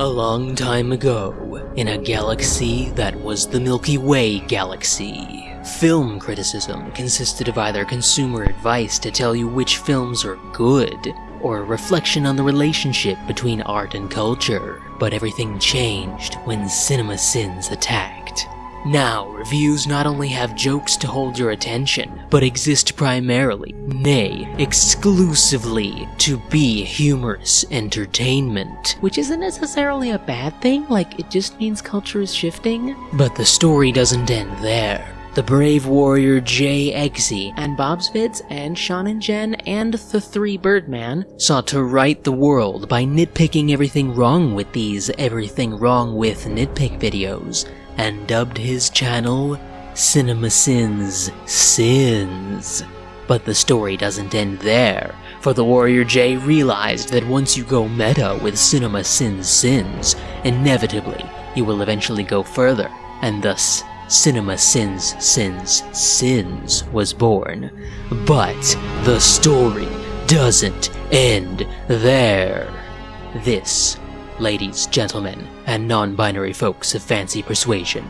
A long time ago, in a galaxy that was the Milky Way galaxy, film criticism consisted of either consumer advice to tell you which films are good, or a reflection on the relationship between art and culture. But everything changed when Cinema Sins attacked. Now, reviews not only have jokes to hold your attention, but exist primarily, nay, exclusively, to be humorous entertainment. Which isn't necessarily a bad thing, like, it just means culture is shifting. But the story doesn't end there. The brave warrior Jay Exci and Bob's Vids and Sean and Jen and the Three Birdman sought to right the world by nitpicking everything wrong with these everything wrong with nitpick videos and dubbed his channel Cinema Sins Sins. But the story doesn't end there, for the Warrior Jay realized that once you go meta with Cinema Sins Sins, inevitably you will eventually go further, and thus Cinema Sins Sins Sins was born. But the story doesn't end there. This ladies, gentlemen, and non binary folks of fancy persuasion,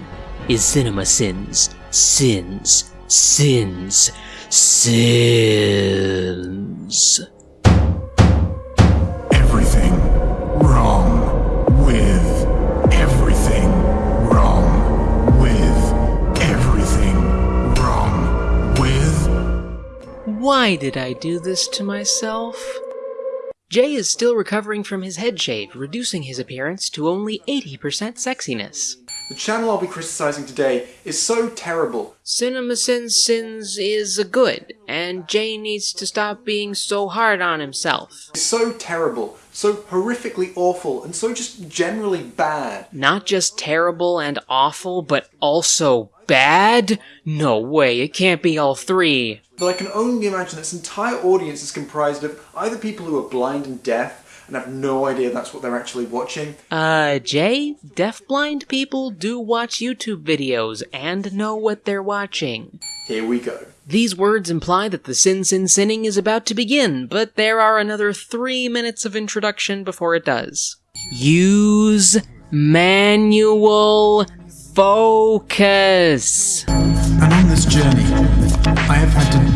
is Cinema Sins, Sins, Sins, Sins. Everything wrong with everything wrong with everything wrong with. Why did I do this to myself? Jay is still recovering from his head shave, reducing his appearance to only 80% sexiness. The channel I'll be criticising today is so terrible. Cinema Sins Sins is a good, and Jay needs to stop being so hard on himself. It's so terrible, so horrifically awful, and so just generally bad. Not just terrible and awful, but also bad? No way, it can't be all three. But I can only imagine this entire audience is comprised of either people who are blind and deaf and have no idea that's what they're actually watching. Uh, Jay, deafblind people do watch YouTube videos and know what they're watching. Here we go. These words imply that the Sin Sin Sinning is about to begin, but there are another three minutes of introduction before it does. Use manual focus. And on this journey, I have had to do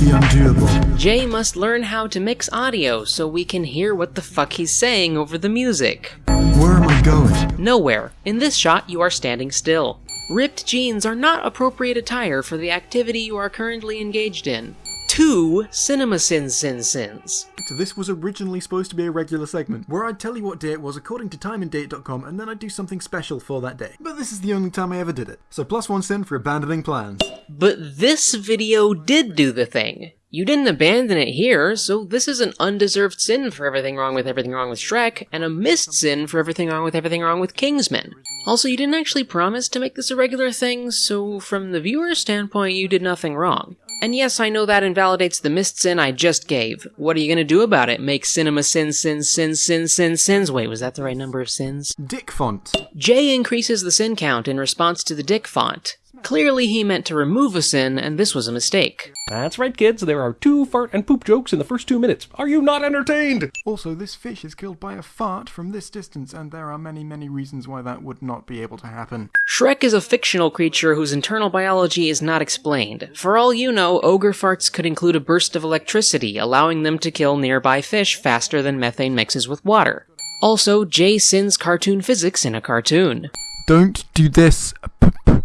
the undoable. Jay must learn how to mix audio so we can hear what the fuck he's saying over the music. Where am I going? Nowhere. In this shot, you are standing still. Ripped jeans are not appropriate attire for the activity you are currently engaged in. Two Cinema Sins Sins Sins. So this was originally supposed to be a regular segment, where I'd tell you what day it was according to timeanddate.com and then I'd do something special for that day. But this is the only time I ever did it. So plus one sin for abandoning plans. But this video did do the thing. You didn't abandon it here, so this is an undeserved sin for everything wrong with everything wrong with Shrek, and a missed sin for everything wrong with everything wrong with Kingsman. Also, you didn't actually promise to make this a regular thing, so from the viewer's standpoint, you did nothing wrong. And yes, I know that invalidates the missed sin I just gave. What are you gonna do about it? Make cinema sin, sin, sin, sin, sin, sins. Wait, was that the right number of sins? Dick font. Jay increases the sin count in response to the dick font. Clearly, he meant to remove a sin, and this was a mistake. That's right, kids. There are two fart and poop jokes in the first two minutes. Are you not entertained? Also, this fish is killed by a fart from this distance, and there are many, many reasons why that would not be able to happen. Shrek is a fictional creature whose internal biology is not explained. For all you know, ogre farts could include a burst of electricity, allowing them to kill nearby fish faster than methane mixes with water. Also, Jay sins cartoon physics in a cartoon. Don't do this. p- p- p-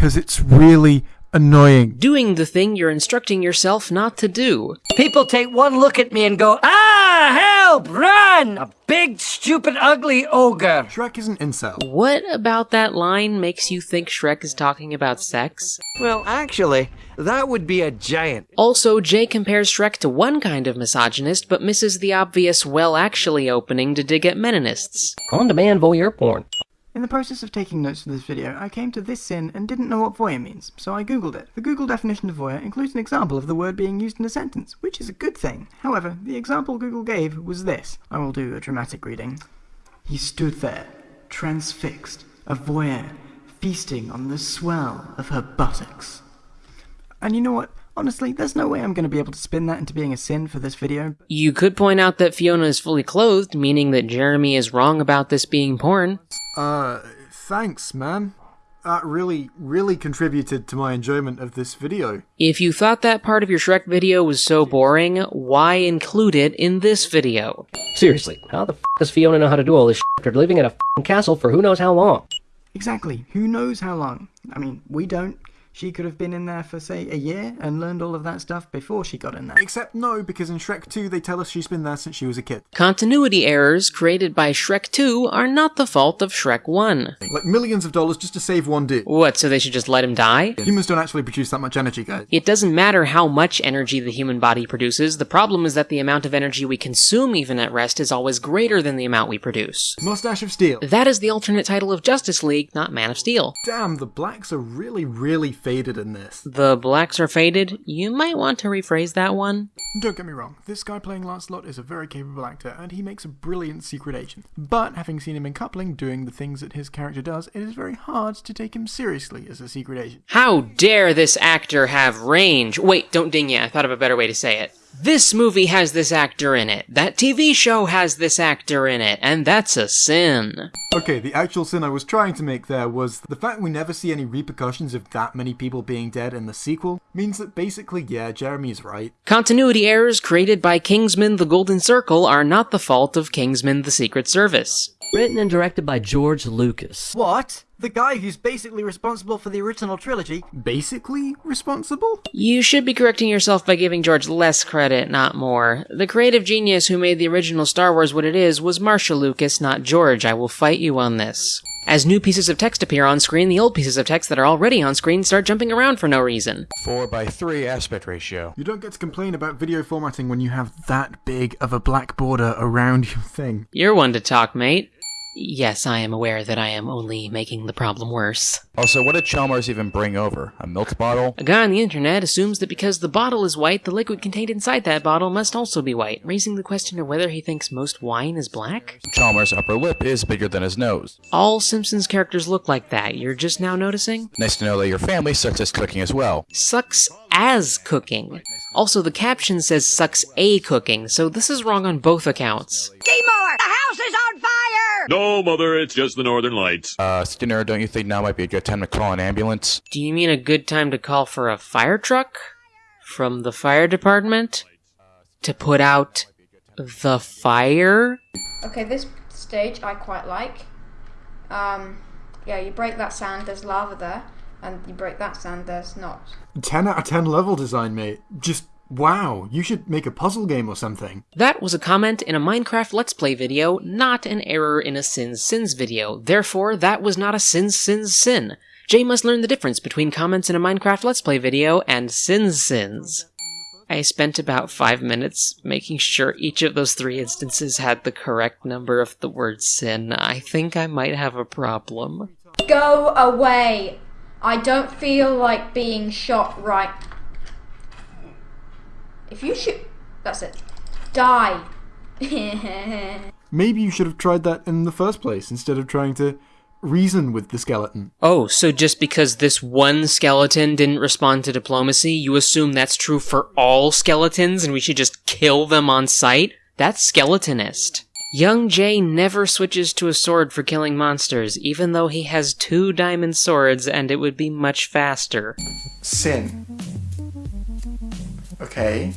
Because it's really annoying. Doing the thing you're instructing yourself not to do. People take one look at me and go, Ah, help, run! A big, stupid, ugly ogre. Shrek is an incel. What about that line makes you think Shrek is talking about sex? Well, actually, that would be a giant. Also, Jay compares Shrek to one kind of misogynist, but misses the obvious well actually opening to dig at meninists. On demand voyeur porn. In the process of taking notes for this video, I came to this sin and didn't know what voyeur means, so I googled it. The Google definition of voyeur includes an example of the word being used in a sentence, which is a good thing. However, the example Google gave was this. I will do a dramatic reading. He stood there, transfixed, a voyeur, feasting on the swell of her buttocks. And you know what? Honestly, there's no way I'm going to be able to spin that into being a sin for this video. You could point out that Fiona is fully clothed, meaning that Jeremy is wrong about this being porn. Uh, thanks, man. That really, really contributed to my enjoyment of this video. If you thought that part of your Shrek video was so boring, why include it in this video? Seriously, how the f does Fiona know how to do all this shit after living in a f***ing castle for who knows how long? Exactly. Who knows how long? I mean, we don't. She could have been in there for, say, a year and learned all of that stuff before she got in there. Except no, because in Shrek 2 they tell us she's been there since she was a kid. Continuity errors created by Shrek 2 are not the fault of Shrek 1. Like millions of dollars just to save one dude. What, so they should just let him die? Humans don't actually produce that much energy, guys. It doesn't matter how much energy the human body produces, the problem is that the amount of energy we consume even at rest is always greater than the amount we produce. Mustache of Steel. That is the alternate title of Justice League, not Man of Steel. Damn, the blacks are really, really faded in this. The blacks are faded? You might want to rephrase that one. Don't get me wrong, this guy playing Lancelot is a very capable actor, and he makes a brilliant secret agent. But having seen him in Coupling doing the things that his character does, it is very hard to take him seriously as a secret agent. How dare this actor have range? Wait, don't ding ya, I thought of a better way to say it. This movie has this actor in it. That TV show has this actor in it, and that's a sin. Okay, the actual sin I was trying to make there was the fact we never see any repercussions of that many people being dead in the sequel means that basically, yeah, Jeremy's right. Continuity errors created by Kingsman the Golden Circle are not the fault of Kingsman the Secret Service. Written and directed by George Lucas. What? The guy who's basically responsible for the original trilogy? Basically responsible? You should be correcting yourself by giving George less credit, not more. The creative genius who made the original Star Wars what it is was Marcia Lucas, not George. I will fight you on this. As new pieces of text appear on screen, the old pieces of text that are already on screen start jumping around for no reason. 4 by 3 aspect ratio. You don't get to complain about video formatting when you have that big of a black border around your thing. You're one to talk, mate. Yes, I am aware that I am only making the problem worse. Oh, also, what did Chalmers even bring over? A milk bottle? A guy on the internet assumes that because the bottle is white, the liquid contained inside that bottle must also be white, raising the question of whether he thinks most wine is black? Chalmers' upper lip is bigger than his nose. All Simpsons characters look like that, you're just now noticing? Nice to know that your family sucks as cooking as well. Sucks as cooking. Also, the caption says sucks a cooking, so this is wrong on both accounts. Seymour, the house is on fire! No, Mother, it's just the Northern Lights. Uh, Skinner, don't you think now might be a good time to call an ambulance? Do you mean a good time to call for a fire truck? From the fire department? To put out the fire? Okay, this stage I quite like. Um, yeah, you break that sand, there's lava there, and you break that sand, there's not. 10 out of 10 level design, mate. Just wow, you should make a puzzle game or something. That was a comment in a Minecraft Let's Play video, not an error in a Sins Sins video. Therefore, that was not a Sins Sins Sin. Jay must learn the difference between comments in a Minecraft Let's Play video and Sins Sins. I spent about five minutes making sure each of those three instances had the correct number of the word sin. I think I might have a problem. Go away! I don't feel like being shot right. If you shoot. That's it. Die! Maybe you should have tried that in the first place instead of trying to reason with the skeleton. Oh, so just because this one skeleton didn't respond to diplomacy, you assume that's true for all skeletons and we should just kill them on sight? That's skeletonist. Young Jay never switches to a sword for killing monsters, even though he has two diamond swords and it would be much faster. Sin. Okay.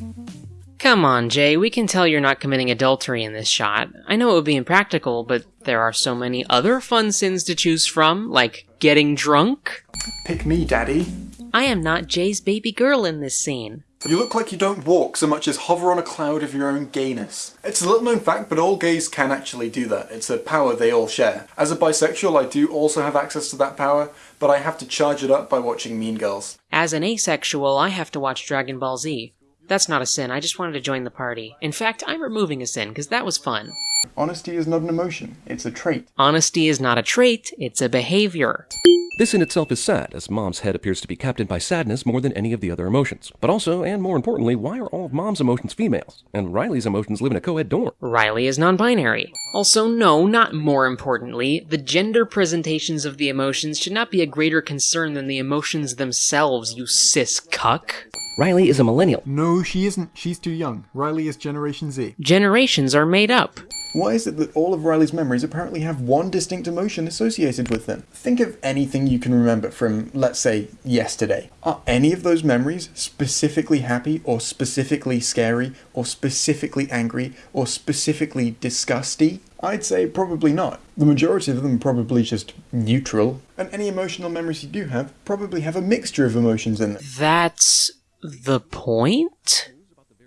Come on, Jay, we can tell you're not committing adultery in this shot. I know it would be impractical, but there are so many other fun sins to choose from, like getting drunk. Pick me, Daddy. I am not Jay's baby girl in this scene. You look like you don't walk so much as hover on a cloud of your own gayness. It's a little known fact, but all gays can actually do that. It's a power they all share. As a bisexual, I do also have access to that power, but I have to charge it up by watching Mean Girls. As an asexual, I have to watch Dragon Ball Z. That's not a sin, I just wanted to join the party. In fact, I'm removing a sin, because that was fun. Honesty is not an emotion, it's a trait. Honesty is not a trait, it's a behavior. This in itself is sad, as Mom's head appears to be captained by sadness more than any of the other emotions. But also, and more importantly, why are all of Mom's emotions females? And Riley's emotions live in a co-ed dorm. Riley is non-binary. Also, no, not more importantly, the gender presentations of the emotions should not be a greater concern than the emotions themselves, you cis cuck. Riley is a millennial. No, she isn't. She's too young. Riley is Generation Z. Generations are made up. Why is it that all of Riley's memories apparently have one distinct emotion associated with them? Think of anything you can remember from, let's say, yesterday. Are any of those memories specifically happy, or specifically scary, or specifically angry, or specifically disgusty? I'd say probably not. The majority of them are probably just neutral, and any emotional memories you do have probably have a mixture of emotions in them. That's the point?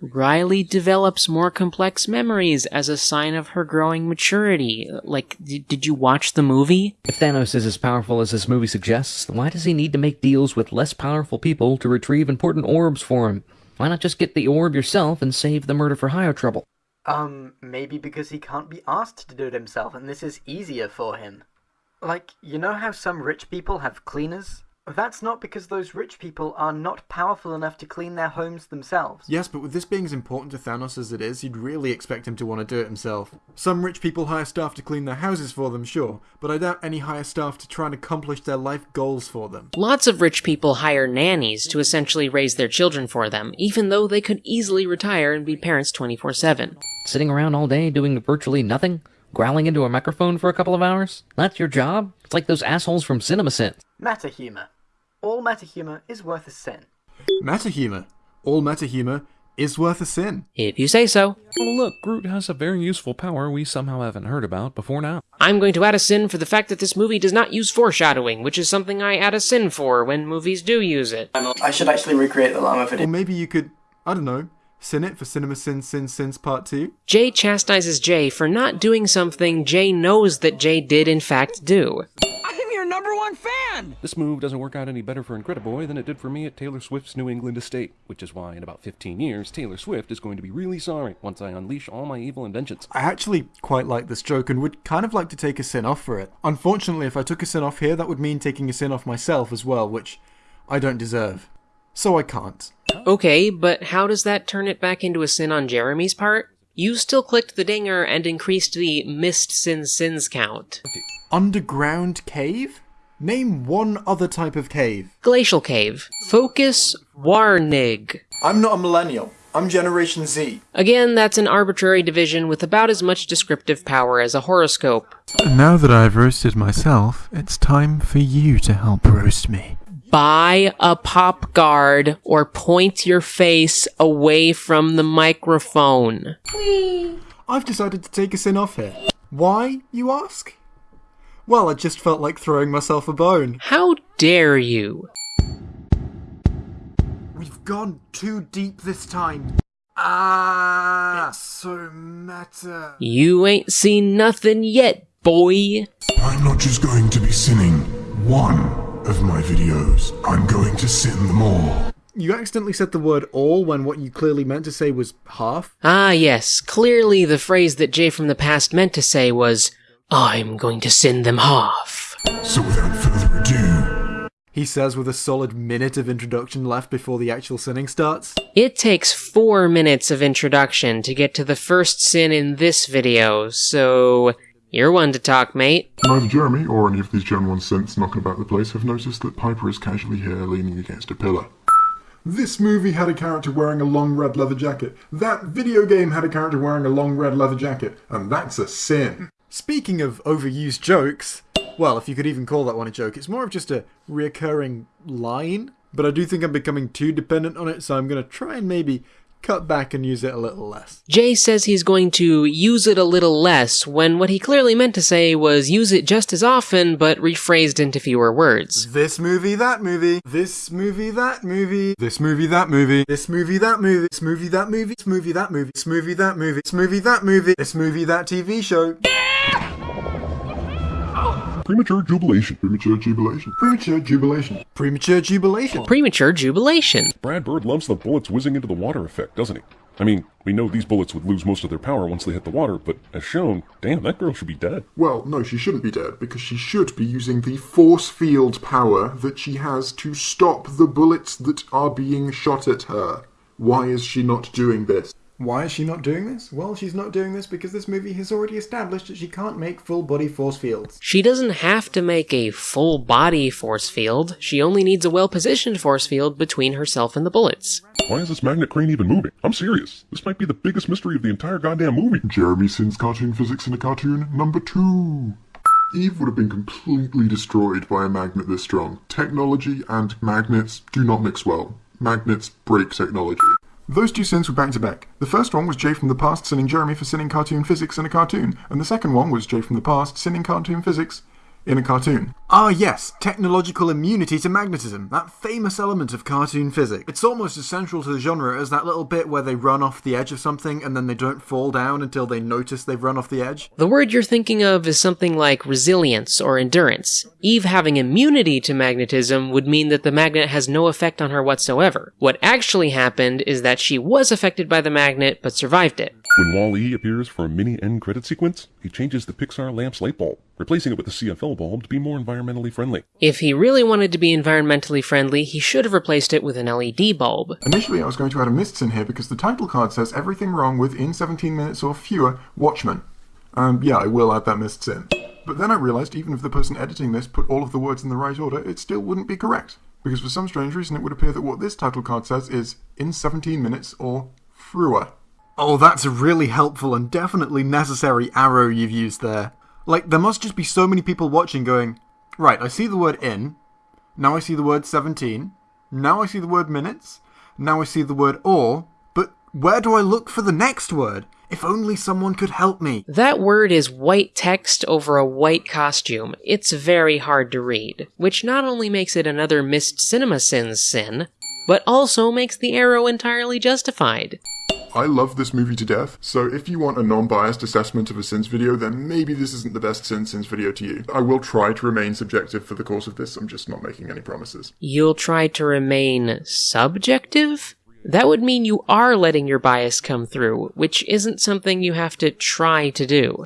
Riley develops more complex memories as a sign of her growing maturity. Like, d- did you watch the movie? If Thanos is as powerful as this movie suggests, why does he need to make deals with less powerful people to retrieve important orbs for him? Why not just get the orb yourself and save the murder for hire trouble? Um, maybe because he can't be asked to do it himself and this is easier for him. Like, you know how some rich people have cleaners? That's not because those rich people are not powerful enough to clean their homes themselves. Yes, but with this being as important to Thanos as it is, you'd really expect him to want to do it himself. Some rich people hire staff to clean their houses for them, sure, but I doubt any hire staff to try and accomplish their life goals for them. Lots of rich people hire nannies to essentially raise their children for them, even though they could easily retire and be parents 24 7. Sitting around all day doing virtually nothing? Growling into a microphone for a couple of hours? That's your job? It's like those assholes from CinemaSins. Meta humor. All meta humor is worth a sin. Meta humor. All meta humor is worth a sin. If you say so. Oh, look, Groot has a very useful power we somehow haven't heard about before now. I'm going to add a sin for the fact that this movie does not use foreshadowing, which is something I add a sin for when movies do use it. I should actually recreate the llama video. Or maybe you could, I don't know, sin it for Cinema Sins Sins Sins Part 2? Jay chastises Jay for not doing something Jay knows that Jay did in fact do. I'm your number one fan! This move doesn't work out any better for Incrediboy than it did for me at Taylor Swift's New England estate, which is why in about 15 years, Taylor Swift is going to be really sorry once I unleash all my evil inventions. I actually quite like this joke and would kind of like to take a sin off for it. Unfortunately, if I took a sin off here, that would mean taking a sin off myself as well, which I don't deserve. So I can't. Okay, but how does that turn it back into a sin on Jeremy's part? You still clicked the dinger and increased the missed sin sins count. Underground cave? Name one other type of cave. Glacial cave. Focus Warnig. I'm not a millennial. I'm Generation Z. Again, that's an arbitrary division with about as much descriptive power as a horoscope. Now that I've roasted myself, it's time for you to help roast me. Buy a pop guard or point your face away from the microphone. I've decided to take a sin off here. Why, you ask? Well, I just felt like throwing myself a bone. How dare you? We've gone too deep this time. Ah, it's so meta. You ain't seen nothing yet, boy. I'm not just going to be sinning one of my videos. I'm going to sin them all. You accidentally said the word all when what you clearly meant to say was half. Ah, yes. Clearly, the phrase that Jay from the past meant to say was, I'm going to send them half. So without further ado, He says with a solid minute of introduction left before the actual sinning starts. It takes four minutes of introduction to get to the first sin in this video, so you're one to talk, mate. neither Jeremy or any of these Gen 1 synths knocking about the place have noticed that Piper is casually here leaning against a pillar. This movie had a character wearing a long red leather jacket. That video game had a character wearing a long red leather jacket. And that's a sin. Speaking of overused jokes, well, if you could even call that one a joke, it's more of just a reoccurring line. But I do think I'm becoming too dependent on it, so I'm going to try and maybe cut back and use it a little less. Jay says he's going to use it a little less when what he clearly meant to say was use it just as often but rephrased into fewer words. This movie, that movie. This movie, that movie. This movie, that movie. This movie, that movie. This movie, that movie. This movie, that movie. This movie, that movie. This movie, that movie. This movie, that TV show. Premature jubilation. Premature jubilation. Premature jubilation. Premature jubilation. Premature jubilation. Brad Bird loves the bullets whizzing into the water effect, doesn't he? I mean, we know these bullets would lose most of their power once they hit the water, but as shown, damn, that girl should be dead. Well, no, she shouldn't be dead, because she should be using the force field power that she has to stop the bullets that are being shot at her. Why is she not doing this? Why is she not doing this? Well, she's not doing this because this movie has already established that she can't make full body force fields. She doesn't have to make a full body force field, she only needs a well positioned force field between herself and the bullets. Why is this magnet crane even moving? I'm serious. This might be the biggest mystery of the entire goddamn movie. Jeremy Sin's cartoon physics in a cartoon number two. Eve would have been completely destroyed by a magnet this strong. Technology and magnets do not mix well. Magnets break technology. Those two sins were back to back. The first one was Jay from the past sinning Jeremy for sinning cartoon physics in a cartoon, and the second one was Jay from the past sinning cartoon physics in a cartoon. Ah, yes, technological immunity to magnetism, that famous element of cartoon physics. It's almost as central to the genre as that little bit where they run off the edge of something and then they don't fall down until they notice they've run off the edge. The word you're thinking of is something like resilience or endurance. Eve having immunity to magnetism would mean that the magnet has no effect on her whatsoever. What actually happened is that she was affected by the magnet but survived it. When Wall-E appears for a mini end credit sequence, he changes the Pixar lamp's light bulb, replacing it with a CFL bulb to be more environmentally friendly. If he really wanted to be environmentally friendly, he should have replaced it with an LED bulb. Initially, I was going to add a mists in here because the title card says everything wrong with in 17 minutes or fewer Watchmen. Um, yeah, I will add that mists in. But then I realized even if the person editing this put all of the words in the right order, it still wouldn't be correct. Because for some strange reason, it would appear that what this title card says is in 17 minutes or fewer. Oh, that's a really helpful and definitely necessary arrow you've used there. Like, there must just be so many people watching going, right, I see the word in, now I see the word 17, now I see the word minutes, now I see the word or, but where do I look for the next word? If only someone could help me. That word is white text over a white costume. It's very hard to read, which not only makes it another missed cinema sins sin, but also makes the arrow entirely justified. I love this movie to death, so if you want a non-biased assessment of a Sins video, then maybe this isn't the best Sin Sins video to you. I will try to remain subjective for the course of this, I'm just not making any promises. You'll try to remain subjective? That would mean you are letting your bias come through, which isn't something you have to try to do.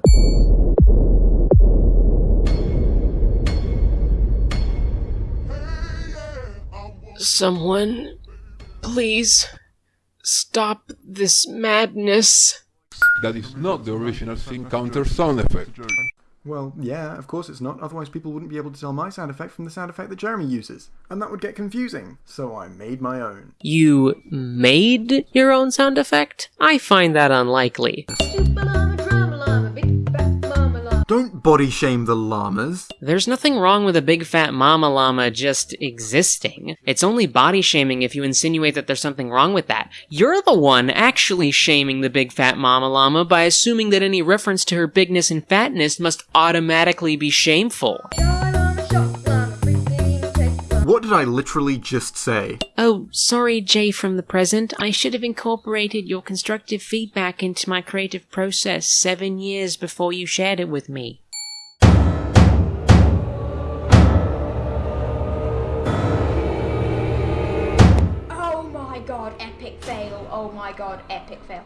Someone, please, stop this madness. That is not the original Sin Counter sound effect. Well, yeah, of course it's not, otherwise people wouldn't be able to tell my sound effect from the sound effect that Jeremy uses. And that would get confusing, so I made my own. You made your own sound effect? I find that unlikely. Don't body shame the llamas. There's nothing wrong with a big fat mama llama just existing. It's only body shaming if you insinuate that there's something wrong with that. You're the one actually shaming the big fat mama llama by assuming that any reference to her bigness and fatness must automatically be shameful. What did I literally just say? Oh, sorry, Jay from the present. I should have incorporated your constructive feedback into my creative process seven years before you shared it with me. Oh my god, epic fail. Oh my god, epic fail.